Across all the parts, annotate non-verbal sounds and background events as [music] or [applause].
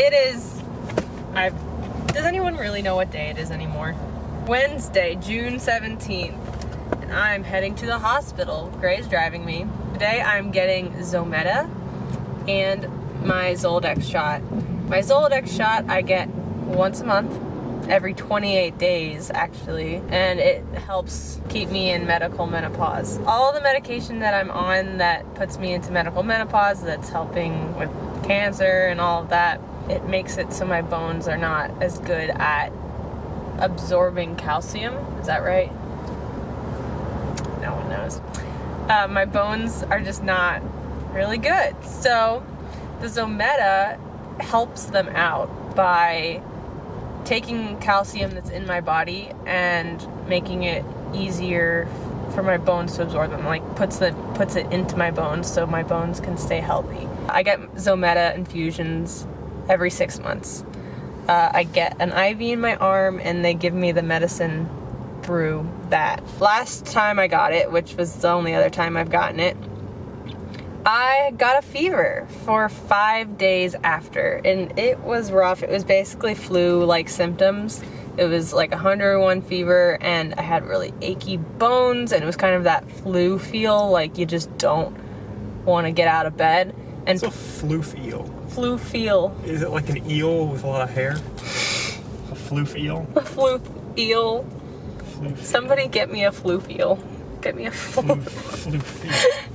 It is. I. Does anyone really know what day it is anymore? Wednesday, June 17th. And I'm heading to the hospital. Gray's driving me. Today I'm getting Zometa and my Zoladex shot. My Zoladex shot I get once a month every 28 days actually and it helps keep me in medical menopause. All the medication that I'm on that puts me into medical menopause that's helping with cancer and all of that it makes it so my bones are not as good at absorbing calcium. Is that right? No one knows. Uh, my bones are just not really good. So the Zometa helps them out by taking calcium that's in my body and making it easier for my bones to absorb them like puts the puts it into my bones so my bones can stay healthy i get zometa infusions every six months uh, i get an iv in my arm and they give me the medicine through that last time i got it which was the only other time i've gotten it I got a fever for five days after, and it was rough. It was basically flu-like symptoms. It was like 101 fever, and I had really achy bones, and it was kind of that flu feel, like you just don't want to get out of bed. And What's a floof eel? flu feel. Is it like an eel with a lot of hair? A floof eel? [laughs] A flu eel. Floof Somebody get me a flu eel. Get me a flu. Floof,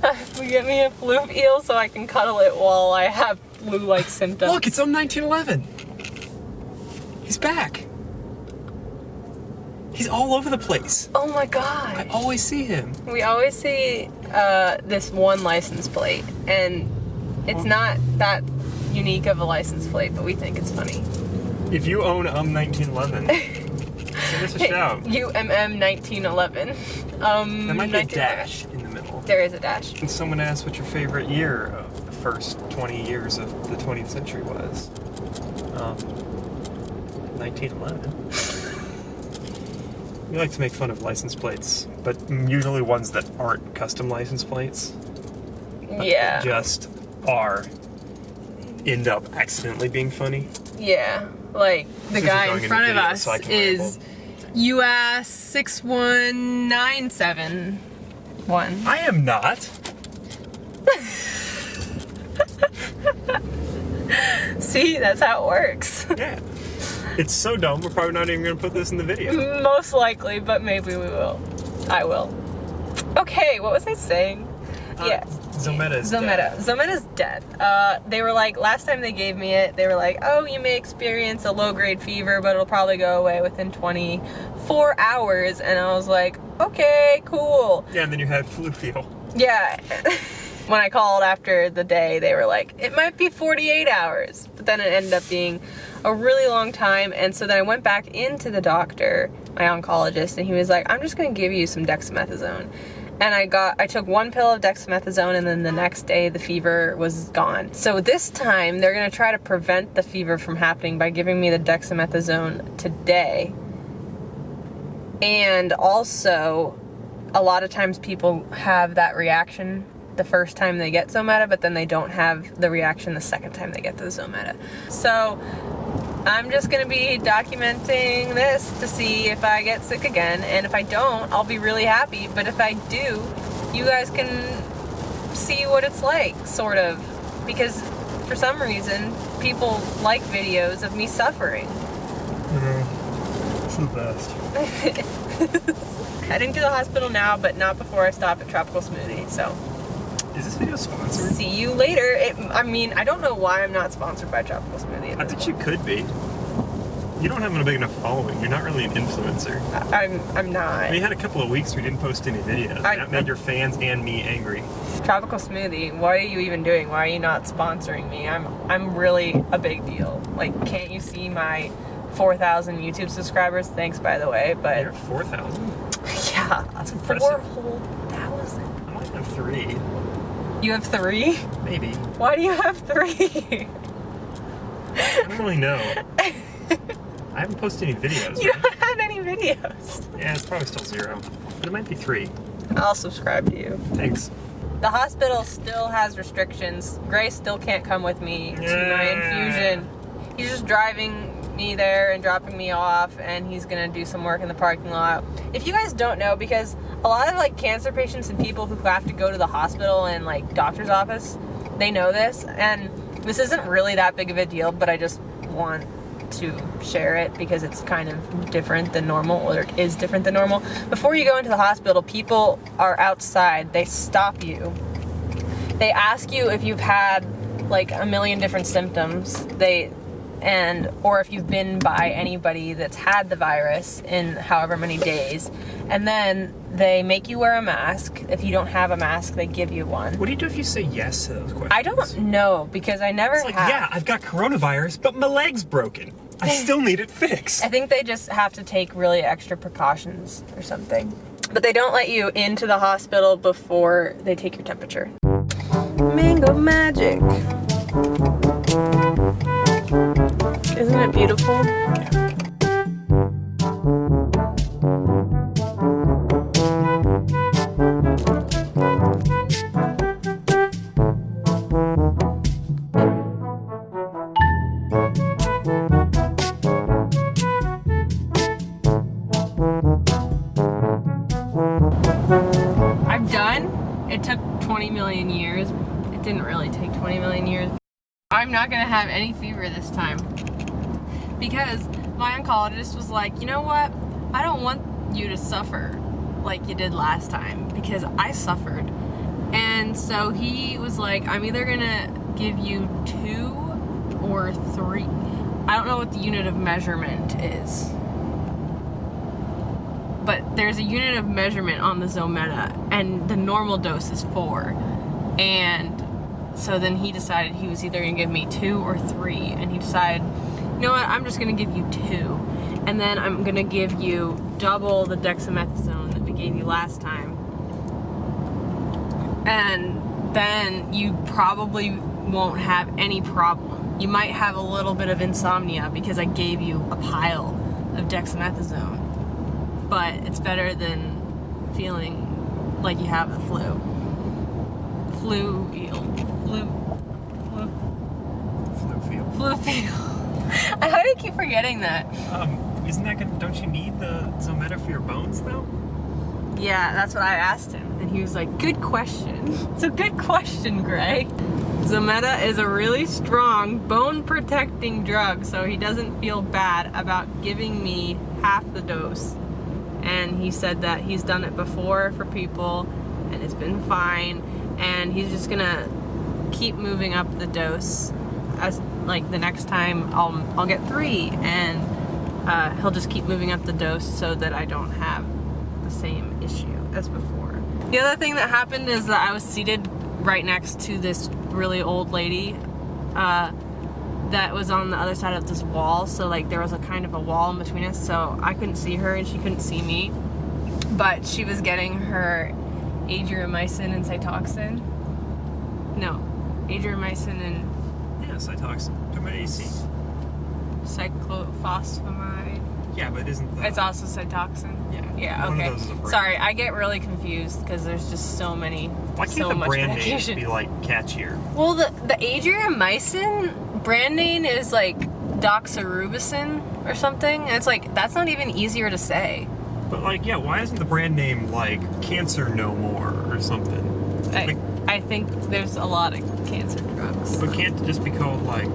floof eel. get me a flu eel so I can cuddle it while I have flu-like symptoms. Look, it's on 1911. He's back. He's all over the place. oh my god. I always see him. We always see uh, this one license plate, and it's not that unique of a license plate, but we think it's funny. If you own um 1911, [laughs] send us a shout. UMM 1911. Um, There might be a dash in the middle. There is a dash. And someone asked what your favorite year of the first 20 years of the 20th century was. Um, 1911. We like to make fun of license plates, but usually ones that aren't custom license plates. Yeah. Just are. End up accidentally being funny. Yeah. Like the guy in front of us so is US 61971. I am not. [laughs] See, that's how it works. Yeah. It's so dumb, we're probably not even gonna put this in the video. Most likely, but maybe we will. I will. Okay, what was I saying? Uh, yeah. Zometa is Zometa. dead. Zometa's dead. Uh, they were like, last time they gave me it, they were like, oh, you may experience a low grade fever, but it'll probably go away within 24 hours. And I was like, okay, cool. Yeah, and then you had flu feel. Yeah. [laughs] when I called after the day, they were like, it might be 48 hours. But then it ended up being a really long time. And so then I went back into the doctor, my oncologist, and he was like, I'm just going to give you some dexamethasone. And I got, I took one pill of dexamethasone and then the next day the fever was gone. So this time they're going to try to prevent the fever from happening by giving me the dexamethasone today. And also, a lot of times people have that reaction the first time they get Zometa, but then they don't have the reaction the second time they get the Zometa. So I'm just gonna be documenting this to see if I get sick again, and if I don't, I'll be really happy. But if I do, you guys can see what it's like, sort of. Because for some reason, people like videos of me suffering. Mm-hmm. It's the best. [laughs] Heading to the hospital now, but not before I stop at Tropical Smoothie, so. Is this video sponsored? See you later. It, I mean, I don't know why I'm not sponsored by Tropical Smoothie. I bet you could be. You don't have a big enough following. You're not really an influencer. I- I'm, I'm not. We had a couple of weeks we didn't post any videos. I- that made your fans and me angry. Tropical Smoothie. What are you even doing? Why are you not sponsoring me? I'm, I'm really a big deal. Like, can't you see my 4,000 YouTube subscribers? Thanks, by the way. but... You're But 4,000. [laughs] yeah, That's four impressive. whole thousand. I might have three. You have three? Maybe. Why do you have three? I don't really know. I haven't posted any videos. you right? don't have any videos. Yeah, it's probably still zero. But it might be three. I'll subscribe to you. Thanks. The hospital still has restrictions. Grace still can't come with me to my infusion. he's just driving me there and dropping me off and he's gonna do some work in the parking lot. If you guys don't know, because a lot of like cancer patients and people who have to go to the hospital and like doctor's office, they know this and this isn't really that big of a deal, but I just want to share it because it's kind of different than normal or it is different than normal. Before you go into the hospital, people are outside, they stop you. They ask you if you've had like a million different symptoms. They and or if you've been by anybody that's had the virus in however many days and then they make you wear a mask if you don't have a mask they give you one What do you do if you say yes to those questions? i don't know because i never It's like, have yeah, I've got coronavirus, but my leg's broken. I [laughs] still need it fixed. i think they just have to take really extra precautions or something but they don't let you into the hospital before they take your temperature mango magic isn't it beautiful I'm done. It took 20 million years. It didn't really take 20 million years. I'm not gonna have any fever this time. Because my oncologist was like, you know what? I don't want you to suffer like you did last time because I suffered. And so he was like, I'm either gonna give you two or three. I don't know what the unit of measurement is but there's a unit of measurement on the Zometa, and the normal dose is four. And so then he decided he was either gonna give me two or three, and he decided, you know what, I'm just gonna give you two. And then I'm gonna give you double the dexamethasone that we gave you last time. And then you probably won't have any problem. You might have a little bit of insomnia because I gave you a pile of dexamethasone but it's better than feeling like you have the flu. Flu eel. Flu. Flu. Flu feel. Flu feel. [laughs] I how do you keep forgetting that? Um, isn't that gonna, don't you need the Zometa for your bones though? Yeah, that's what I asked him. And he was like, good question. [laughs] It's a good question, Gray. Zometa is a really strong bone protecting drug, so he doesn't feel bad about giving me half the dose. And he said that he's done it before for people and it's been fine. And he's just gonna keep moving up the dose as like the next time I'll, I'll get three and uh, he'll just keep moving up the dose so that I don't have the same issue as before. The other thing that happened is that I was seated right next to this really old lady uh, that was on the other side of this wall. So like there was a kind of a wall in between us. So I couldn't see her and she couldn't see me. But she was getting her adriamycin and Cytoxan. No, adriamycin and Yes, talk to AC. cyclophosphamide. Yeah, but isn't the, It's also Cytoxan. yeah. Yeah, one okay. Of those is a brand. Sorry, I get really confused because there's just so many, Why can't so the much brand medication. be like catchier? Well, the the adriamycin brand name is like doxorubicin or something. And it's like that's not even easier to say. But like, yeah, why isn't the brand name like Cancer No More or something? I, Like, I think there's a lot of cancer drugs. but can't it just be called like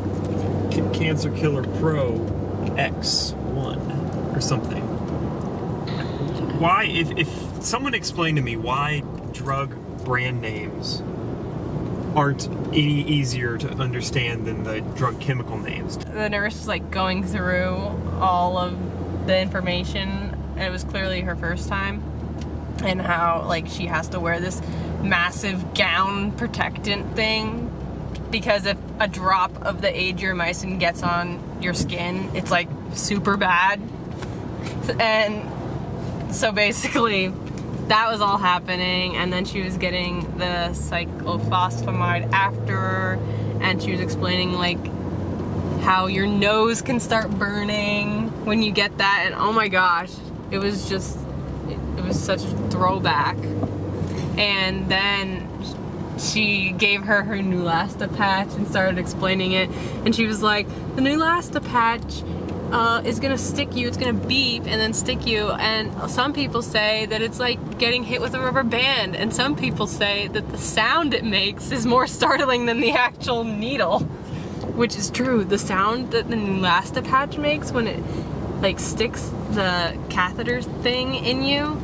Cancer Killer Pro X1 or something? Why, if, if someone explained to me why drug brand names aren't any easier to understand than the drug chemical names. The nurse was like going through all of the information. It was clearly her first time, and how like she has to wear this massive gown protectant thing because if a drop of the adriamycin gets on your skin, it's like super bad. And so basically, that was all happening, and then she was getting the cyclophosphamide after, and she was explaining like how your nose can start burning when you get that, and oh my gosh, it was just, it, it was such a throwback. And then she gave her her Neulasta patch and started explaining it. And she was like, the Neulasta patch uh, is gonna stick you, it's gonna beep and then stick you. And some people say that it's like getting hit with a rubber band. And some people say that the sound it makes is more [laughs] startling than the actual needle. Which is true. The sound that the Neulasta patch makes when it like sticks the catheter thing in you,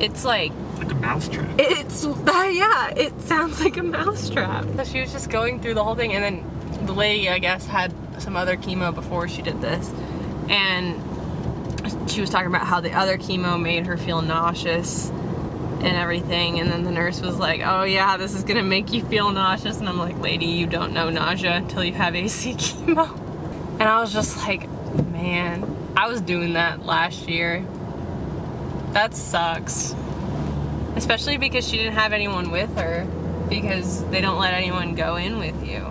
it's like Like a mousetrap. it's uh, yeah, it sounds like a mousetrap. So she was just going through the whole thing, and then the lady, I guess, had some other chemo before she did this, and she was talking about how the other chemo made her feel nauseous and everything, and then the nurse was like, "Oh yeah, this is gonna make you feel nauseous," and I'm like, "Lady, you don't know nausea until you have AC [laughs] chemo," and I was just like, "Man, I was doing that last year. That sucks." Especially because she didn't have anyone with her because they don't let anyone go in with you.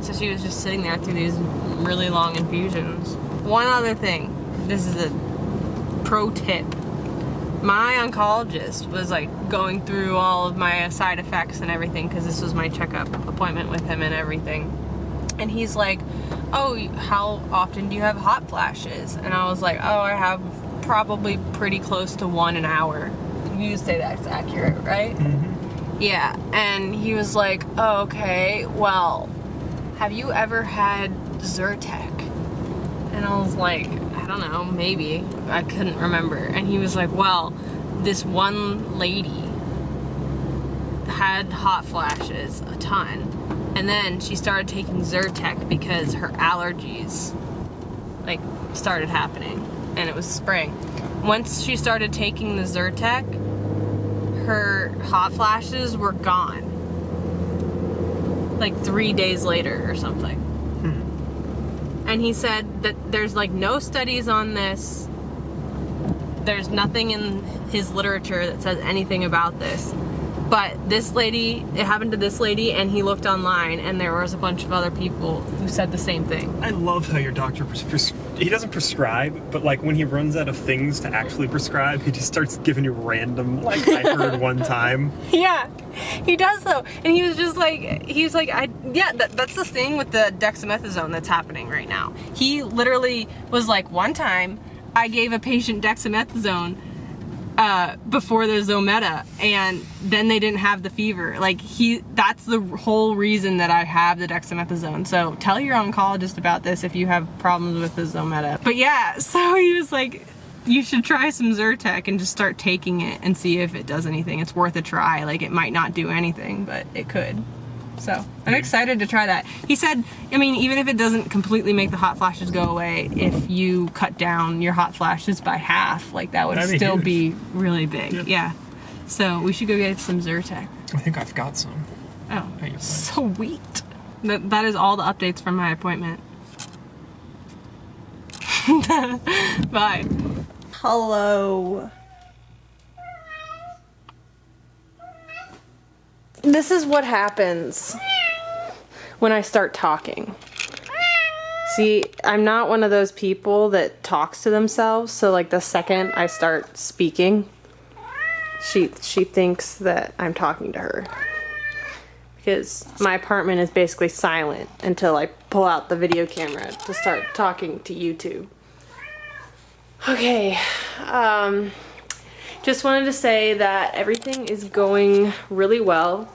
So she was just sitting there through these really long infusions. One other thing, this is a pro tip. My oncologist was like going through all of my side effects and everything because this was my checkup appointment with him and everything. And he's like, Oh, how often do you have hot flashes? And I was like, Oh, I have probably pretty close to one an hour. You say that's accurate, right? Mm-hmm. Yeah, and he was like, oh, okay, well, have you ever had Zyrtec? And I was like, I don't know, maybe. I couldn't remember. And he was like, well, this one lady had hot flashes a ton. And then she started taking Zyrtec because her allergies like started happening and it was spring. Once she started taking the Zyrtec, her hot flashes were gone. Like three days later or something. Hmm. And he said that there's like no studies on this. There's nothing in his literature that says anything about this. But this lady, it happened to this lady, and he looked online, and there was a bunch of other people who said the same thing. I love how your doctor he doesn't prescribe, but like when he runs out of things to actually prescribe, he just starts giving you random like I heard [laughs] one time. Yeah, he does though, and he was just like, he was like, I yeah, that, that's the thing with the dexamethasone that's happening right now. He literally was like, one time, I gave a patient dexamethasone uh, before the Zometa, and then they didn't have the fever. Like he, that's the whole reason that I have the dexamethasone. So tell your oncologist about this if you have problems with the Zometa. But yeah, [laughs] so he was like, you should try some Zyrtec and just start taking it and see if it does anything. It's worth a try. Like it might not do anything, but it could. So I'm excited to try that. He said, I mean, even if it doesn't completely make the hot flashes go away, if you cut down your hot flashes by half, like that would That'd still huge. be really big. Yeah. Yeah. So we should go get some Zyrtec. I think I've got some. Oh, At your place. sweet. That, that is all the updates from my appointment. [laughs] Bye. Hello. This is what happens when I start talking. See, I'm not one of those people that talks to themselves, so like the second I start speaking, she she thinks that I'm talking to her. Because my apartment is basically silent until I pull out the video camera to start talking to YouTube. Okay, um, just wanted to say that everything is going really well.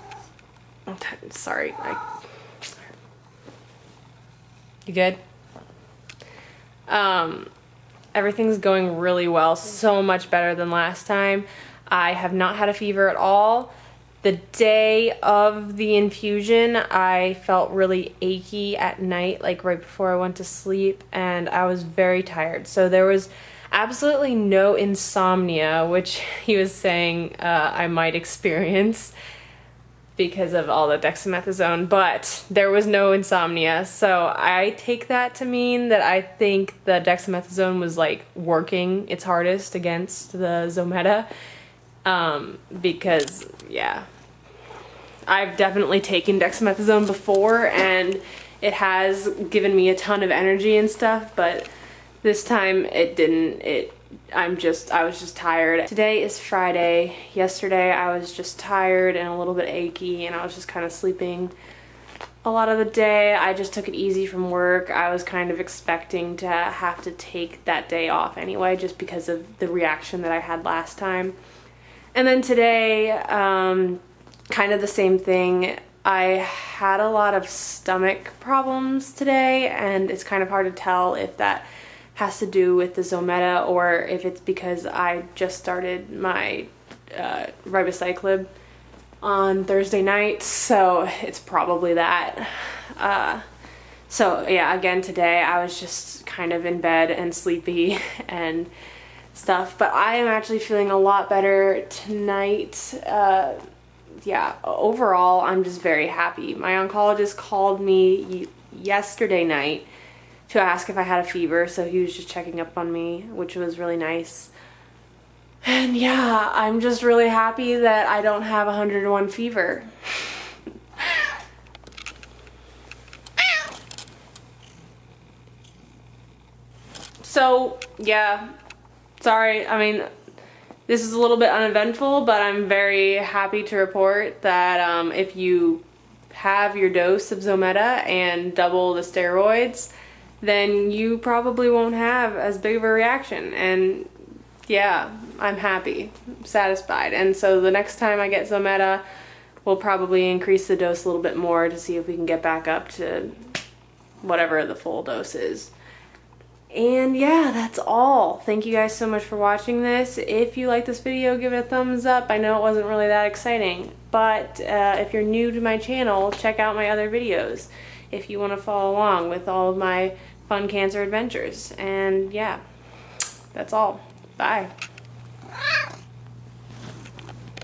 Sorry, I. You good? Um, everything's going really well, so much better than last time. I have not had a fever at all. The day of the infusion, I felt really achy at night, like right before I went to sleep, and I was very tired. So there was absolutely no insomnia, which [laughs] he was saying uh, I might experience because of all the dexamethasone, but there was no insomnia. So I take that to mean that I think the dexamethasone was like working its hardest against the Zometa. Um, because, yeah, I've definitely taken dexamethasone before and it has given me a ton of energy and stuff, but this time it didn't. It I'm just, I was just tired. Today is Friday. Yesterday I was just tired and a little bit achy and I was just kind of sleeping a lot of the day. I just took it easy from work. I was kind of expecting to have to take that day off anyway, just because of the reaction that I had last time. And then today, um, kind of the same thing. I had a lot of stomach problems today, and it's kind of hard to tell if that has to do with the Zometa or if it's because I just started my uh, ribociclib on Thursday night, so it's probably that. Uh, so yeah, again today I was just kind of in bed and sleepy [laughs] and stuff, but I am actually feeling a lot better tonight. Uh, yeah, overall I'm just very happy. My oncologist called me yesterday night to ask if I had a fever, so he was just checking up on me, which was really nice. And yeah, I'm just really happy that I don't have 101 fever. So, yeah, sorry, I mean, this is a little bit uneventful, but I'm very happy to report that um, if you have your dose of Zometa and double the steroids, then you probably won't have as big of a reaction. And yeah, I'm happy, satisfied. And so the next time I get Zometa, we'll probably increase the dose a little bit more to see if we can get back up to whatever the full dose is. And yeah, that's all. Thank you guys so much for watching this. If you like this video, give it a thumbs up. I know it wasn't really that exciting, but uh, if you're new to my channel, check out my other videos if you want to follow along with all of my fun cancer adventures. And yeah, that's all. Bye.